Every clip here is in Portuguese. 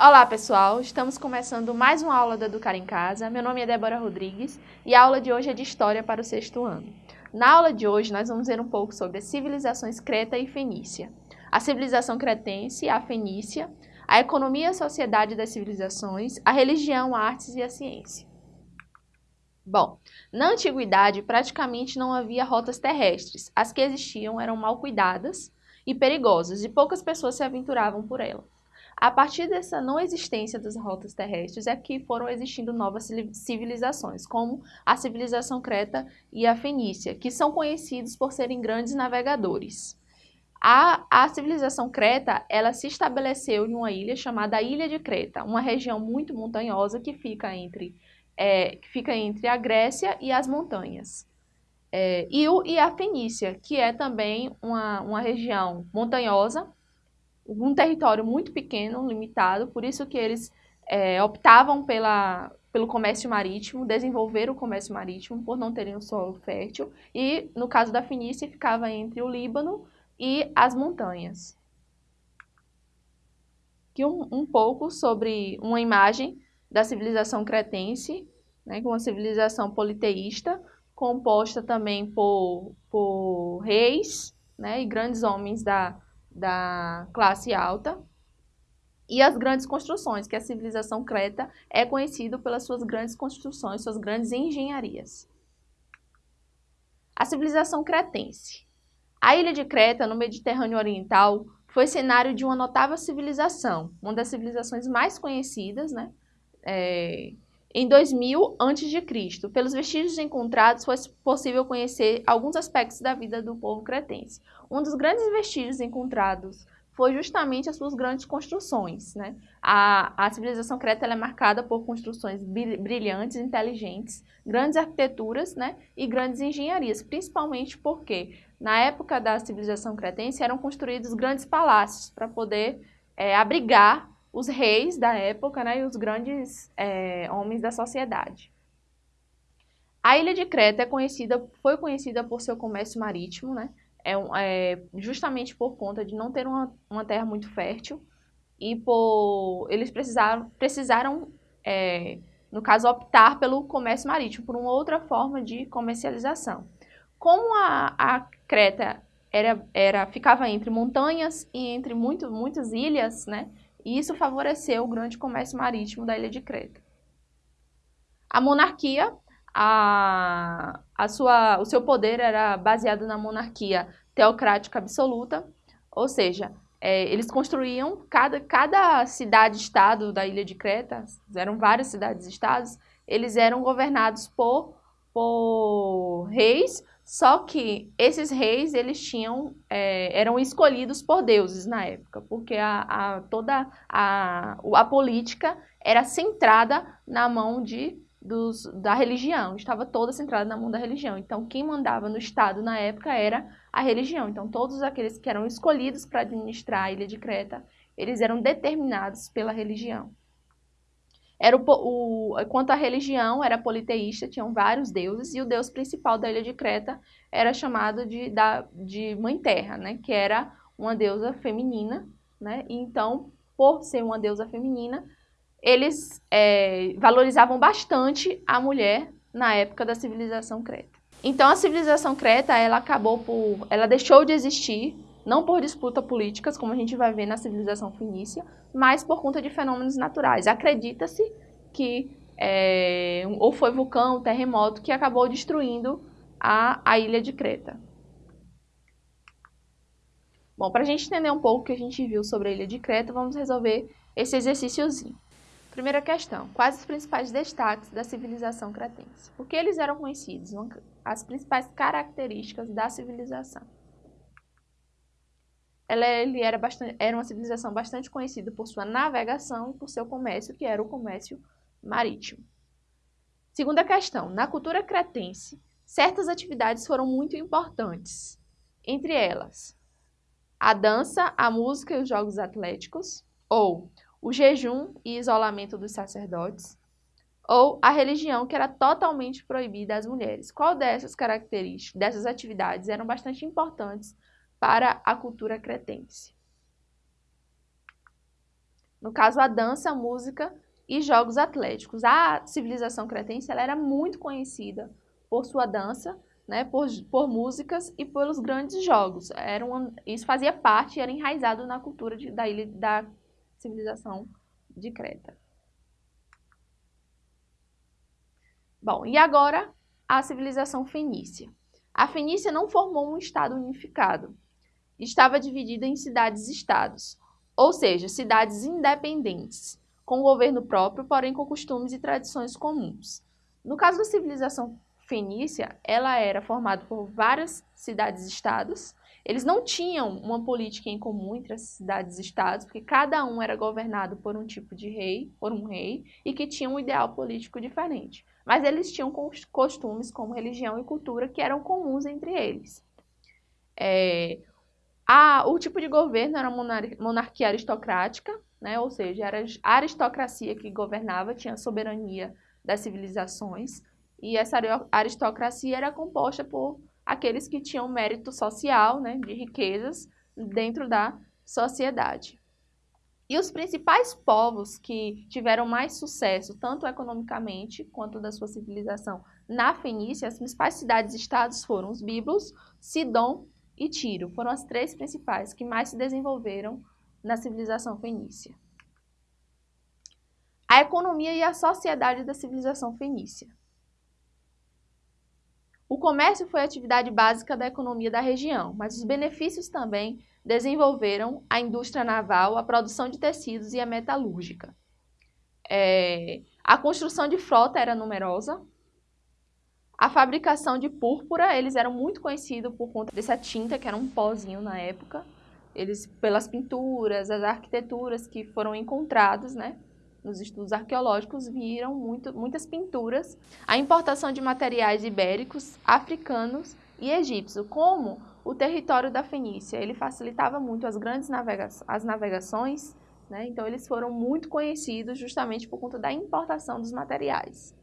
Olá pessoal, estamos começando mais uma aula do Educar em Casa. Meu nome é Débora Rodrigues e a aula de hoje é de História para o sexto ano. Na aula de hoje nós vamos ver um pouco sobre as civilizações Creta e Fenícia, a civilização cretense, a Fenícia, a economia e a sociedade das civilizações, a religião, artes e a ciência. Bom, na antiguidade praticamente não havia rotas terrestres. As que existiam eram mal cuidadas e perigosas e poucas pessoas se aventuravam por elas. A partir dessa não existência das rotas terrestres é que foram existindo novas civilizações, como a civilização creta e a fenícia, que são conhecidos por serem grandes navegadores. A, a civilização creta, ela se estabeleceu em uma ilha chamada Ilha de Creta, uma região muito montanhosa que fica entre, é, que fica entre a Grécia e as montanhas. É, e, o, e a Fenícia, que é também uma, uma região montanhosa, um território muito pequeno, limitado, por isso que eles é, optavam pela, pelo comércio marítimo, desenvolver o comércio marítimo por não terem um solo fértil, e no caso da Fenícia ficava entre o Líbano e as montanhas. Aqui um, um pouco sobre uma imagem da civilização cretense, né, uma civilização politeísta, composta também por, por reis né, e grandes homens da, da classe alta, e as grandes construções, que a civilização creta é conhecida pelas suas grandes construções, suas grandes engenharias. A civilização cretense. A ilha de Creta, no Mediterrâneo Oriental, foi cenário de uma notável civilização, uma das civilizações mais conhecidas, né? É, em 2000 a.C., pelos vestígios encontrados, foi possível conhecer alguns aspectos da vida do povo cretense. Um dos grandes vestígios encontrados foi justamente as suas grandes construções. Né? A, a civilização creta é marcada por construções brilhantes, inteligentes, grandes arquiteturas né? e grandes engenharias, principalmente porque na época da civilização cretense eram construídos grandes palácios para poder é, abrigar os reis da época né? e os grandes é, homens da sociedade. A ilha de Creta é conhecida, foi conhecida por seu comércio marítimo, né? é, é, justamente por conta de não ter uma, uma terra muito fértil e por eles precisaram, precisaram é, no caso, optar pelo comércio marítimo, por uma outra forma de comercialização. Como a, a Creta era, era, ficava entre montanhas e entre muito, muitas ilhas, né, e isso favoreceu o grande comércio marítimo da ilha de Creta. A monarquia a, a sua, o seu poder era baseado na monarquia teocrática absoluta, ou seja, é, eles construíam cada, cada cidade-estado da ilha de Creta, eram várias cidades-estados, eles eram governados por, por reis, só que esses reis eles tinham, é, eram escolhidos por deuses na época, porque a, a, toda a, a política era centrada na mão de dos, da religião, estava toda centrada na mão da religião. Então, quem mandava no Estado na época era a religião. Então, todos aqueles que eram escolhidos para administrar a ilha de Creta, eles eram determinados pela religião. Era o, o, quanto à religião, era politeísta, tinham vários deuses, e o deus principal da ilha de Creta era chamado de, da, de Mãe Terra, né, que era uma deusa feminina. Né, então, por ser uma deusa feminina, eles é, valorizavam bastante a mulher na época da civilização creta. Então a civilização creta, ela acabou por, ela deixou de existir, não por disputas políticas, como a gente vai ver na civilização fenícia, mas por conta de fenômenos naturais. Acredita-se que é, ou foi vulcão, terremoto, que acabou destruindo a, a ilha de Creta. Bom, para a gente entender um pouco o que a gente viu sobre a ilha de Creta, vamos resolver esse exercíciozinho. Primeira questão. Quais os principais destaques da civilização cretense? Por que eles eram conhecidos? As principais características da civilização. Ela ele era, bastante, era uma civilização bastante conhecida por sua navegação e por seu comércio, que era o comércio marítimo. Segunda questão. Na cultura cretense, certas atividades foram muito importantes. Entre elas, a dança, a música e os jogos atléticos, ou o jejum e isolamento dos sacerdotes, ou a religião que era totalmente proibida às mulheres. Qual dessas características, dessas atividades eram bastante importantes para a cultura cretense? No caso, a dança, a música e jogos atléticos. A civilização cretense ela era muito conhecida por sua dança, né, por, por músicas e pelos grandes jogos. Era uma, isso fazia parte, era enraizado na cultura de, da ilha da civilização de Creta. Bom, e agora a civilização fenícia. A Fenícia não formou um estado unificado. Estava dividida em cidades-estados, ou seja, cidades independentes, com governo próprio, porém com costumes e tradições comuns. No caso da civilização fenícia, ela era formada por várias cidades-estados. Eles não tinham uma política em comum entre as cidades-estados, porque cada um era governado por um tipo de rei, por um rei, e que tinha um ideal político diferente. Mas eles tinham costumes como religião e cultura que eram comuns entre eles. É, o tipo de governo era monarquia aristocrática, né? ou seja, era a aristocracia que governava, tinha soberania das civilizações, e essa aristocracia era composta por aqueles que tinham mérito social, né, de riquezas, dentro da sociedade. E os principais povos que tiveram mais sucesso, tanto economicamente quanto da sua civilização na Fenícia, as principais cidades-estados foram os Biblos, Sidom e Tiro. Foram as três principais que mais se desenvolveram na civilização fenícia. A economia e a sociedade da civilização fenícia. O comércio foi a atividade básica da economia da região, mas os benefícios também desenvolveram a indústria naval, a produção de tecidos e a metalúrgica. É, a construção de frota era numerosa. A fabricação de púrpura, eles eram muito conhecidos por conta dessa tinta, que era um pozinho na época. Eles pelas pinturas, as arquiteturas que foram encontradas, né, nos estudos arqueológicos, viram muito, muitas pinturas, a importação de materiais ibéricos, africanos e egípcios, como o território da Fenícia, ele facilitava muito as grandes navega as navegações, né, então eles foram muito conhecidos justamente por conta da importação dos materiais.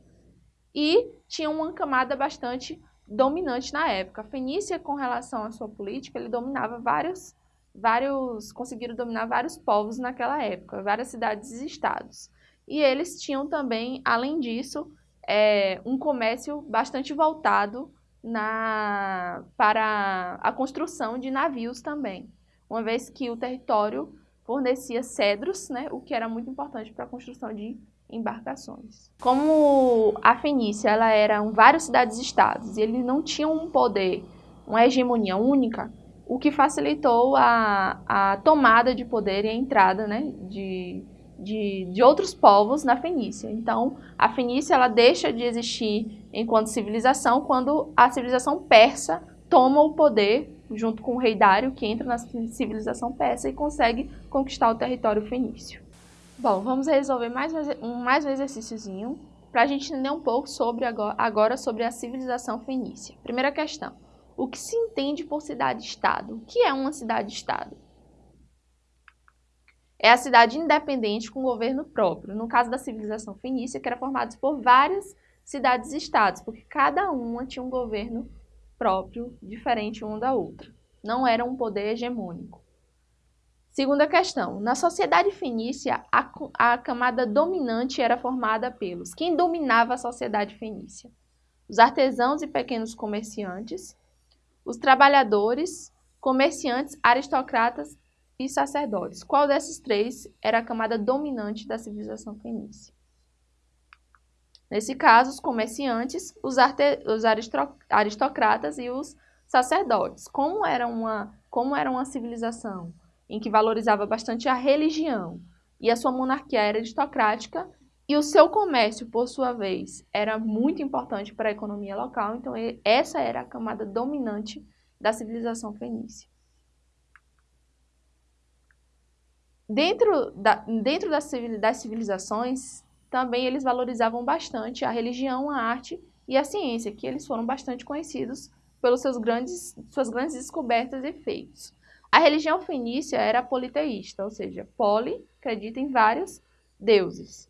E tinha uma camada bastante dominante na época. A Fenícia, com relação à sua política, ele dominava vários vários conseguiram dominar vários povos naquela época, várias cidades e estados. E eles tinham também, além disso, é, um comércio bastante voltado na, para a construção de navios também, uma vez que o território fornecia cedros, né, o que era muito importante para a construção de embarcações. Como a Fenícia ela eram várias cidades-estados e eles não tinham um poder, uma hegemonia única, o que facilitou a, a tomada de poder e a entrada né, de, de, de outros povos na Fenícia. Então, a Fenícia ela deixa de existir enquanto civilização quando a civilização persa toma o poder junto com o rei Dário, que entra na civilização persa e consegue conquistar o território fenício. Bom, vamos resolver mais um, mais um exercíciozinho para a gente entender um pouco sobre agora, agora sobre a civilização fenícia. Primeira questão. O que se entende por cidade-estado? O que é uma cidade-estado? É a cidade independente com governo próprio. No caso da civilização fenícia, que era formada por várias cidades-estados, porque cada uma tinha um governo próprio, diferente uma da outra. Não era um poder hegemônico. Segunda questão. Na sociedade fenícia, a, a camada dominante era formada pelos... Quem dominava a sociedade fenícia? Os artesãos e pequenos comerciantes, os trabalhadores, comerciantes, aristocratas e sacerdotes. Qual desses três era a camada dominante da civilização fenícia? Nesse caso, os comerciantes, os, os aristocratas e os sacerdotes. Como era, uma, como era uma civilização em que valorizava bastante a religião e a sua monarquia era aristocrática, e o seu comércio, por sua vez, era muito importante para a economia local, então essa era a camada dominante da civilização fenícia. Dentro, da, dentro das, civilizações, também eles valorizavam bastante a religião, a arte e a ciência, que eles foram bastante conhecidos pelos seus grandes, suas grandes descobertas e feitos. A religião fenícia era politeísta, ou seja, poli acredita em vários deuses.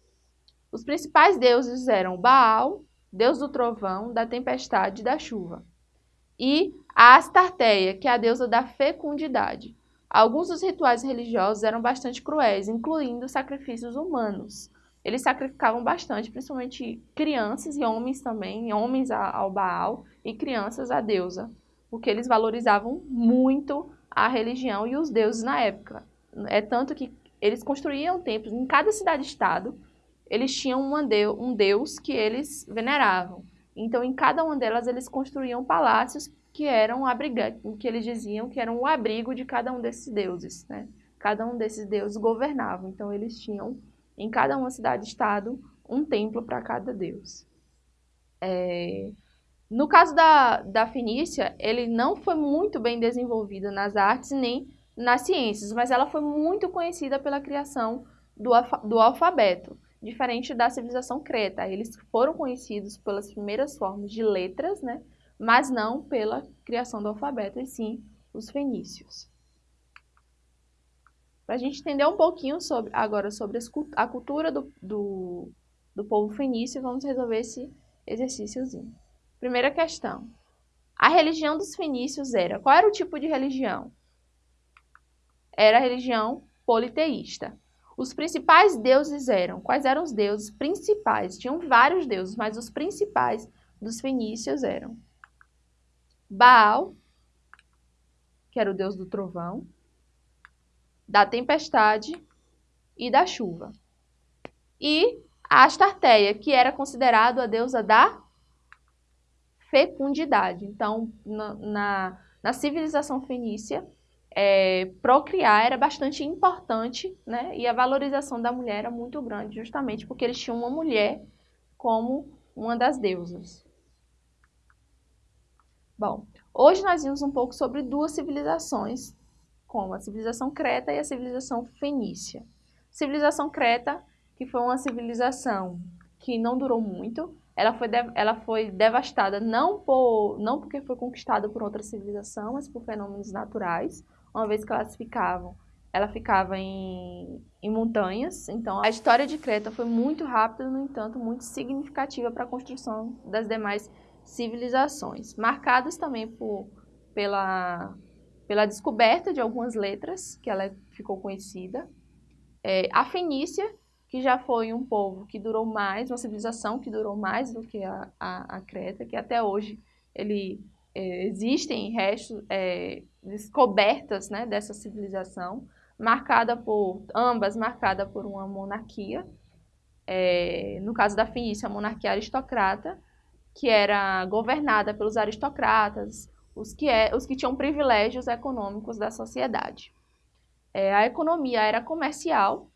Os principais deuses eram Baal, deus do trovão, da tempestade e da chuva, e a Astarteia, que é a deusa da fecundidade. Alguns dos rituais religiosos eram bastante cruéis, incluindo sacrifícios humanos. Eles sacrificavam bastante, principalmente crianças e homens também, homens ao Baal e crianças à deusa, porque eles valorizavam muito a religião e os deuses na época. É tanto que eles construíam templos em cada cidade-estado, eles tinham um deus que eles veneravam. Então, em cada uma delas, eles construíam palácios que eram abrigantes, que eles diziam que eram o abrigo de cada um desses deuses, né? Cada um desses deuses governava, então eles tinham em cada uma cidade-estado um templo para cada deus. É... No caso da, da Fenícia, ele não foi muito bem desenvolvido nas artes nem nas ciências, mas ela foi muito conhecida pela criação do, do alfabeto, diferente da civilização creta. Eles foram conhecidos pelas primeiras formas de letras, né? mas não pela criação do alfabeto, e sim os fenícios. Para a gente entender um pouquinho sobre, agora sobre a cultura do, do, do povo fenício, vamos resolver esse exercíciozinho. Primeira questão. A religião dos fenícios era... Qual era o tipo de religião? Era a religião politeísta. Os principais deuses eram... Quais eram os deuses principais? Tinham vários deuses, mas os principais dos fenícios eram Baal, que era o deus do trovão, da tempestade e da chuva. E a Astarteia, que era considerada a deusa da fecundidade. Então, na, na, na civilização fenícia, é, procriar era bastante importante, né? E a valorização da mulher era muito grande, justamente porque eles tinham uma mulher como uma das deusas. Bom, hoje nós vimos um pouco sobre duas civilizações, como a civilização creta e a civilização fenícia. Civilização creta, que foi uma civilização que não durou muito, ela foi, ela foi devastada não, por, não porque foi conquistada por outra civilização, mas por fenômenos naturais, uma vez que elas ficavam, ela ficava em, em montanhas, então a história de Creta foi muito rápida, no entanto, muito significativa para a construção das demais civilizações, marcadas também por, pela, pela descoberta de algumas letras, que ela ficou conhecida. É, a Fenícia, que já foi um povo que durou mais, uma civilização que durou mais do que a, a, a Creta, que até hoje ele, é, existem restos, é, descobertas né, dessa civilização, marcada por, ambas marcada por uma monarquia, é, no caso da Fenícia, a monarquia aristocrata, que era governada pelos aristocratas, os que, é, os que tinham privilégios econômicos da sociedade. É, a economia era comercial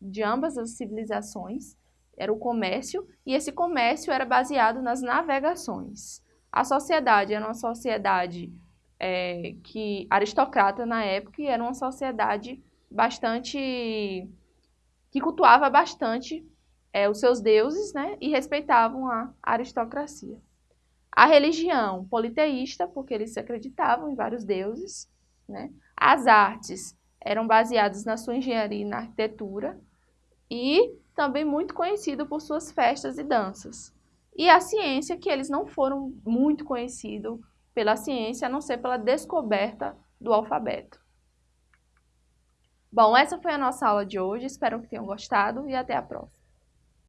de ambas as civilizações, era o comércio, e esse comércio era baseado nas navegações. A sociedade era uma sociedade é, que aristocrata na época e era uma sociedade bastante que cultuava bastante é, os seus deuses né, e respeitavam a aristocracia. A religião politeísta, porque eles acreditavam em vários deuses. Né? As artes eram baseadas na sua engenharia e na arquitetura e também muito conhecido por suas festas e danças. E a ciência, que eles não foram muito conhecidos pela ciência, a não ser pela descoberta do alfabeto. Bom, essa foi a nossa aula de hoje, espero que tenham gostado e até a próxima.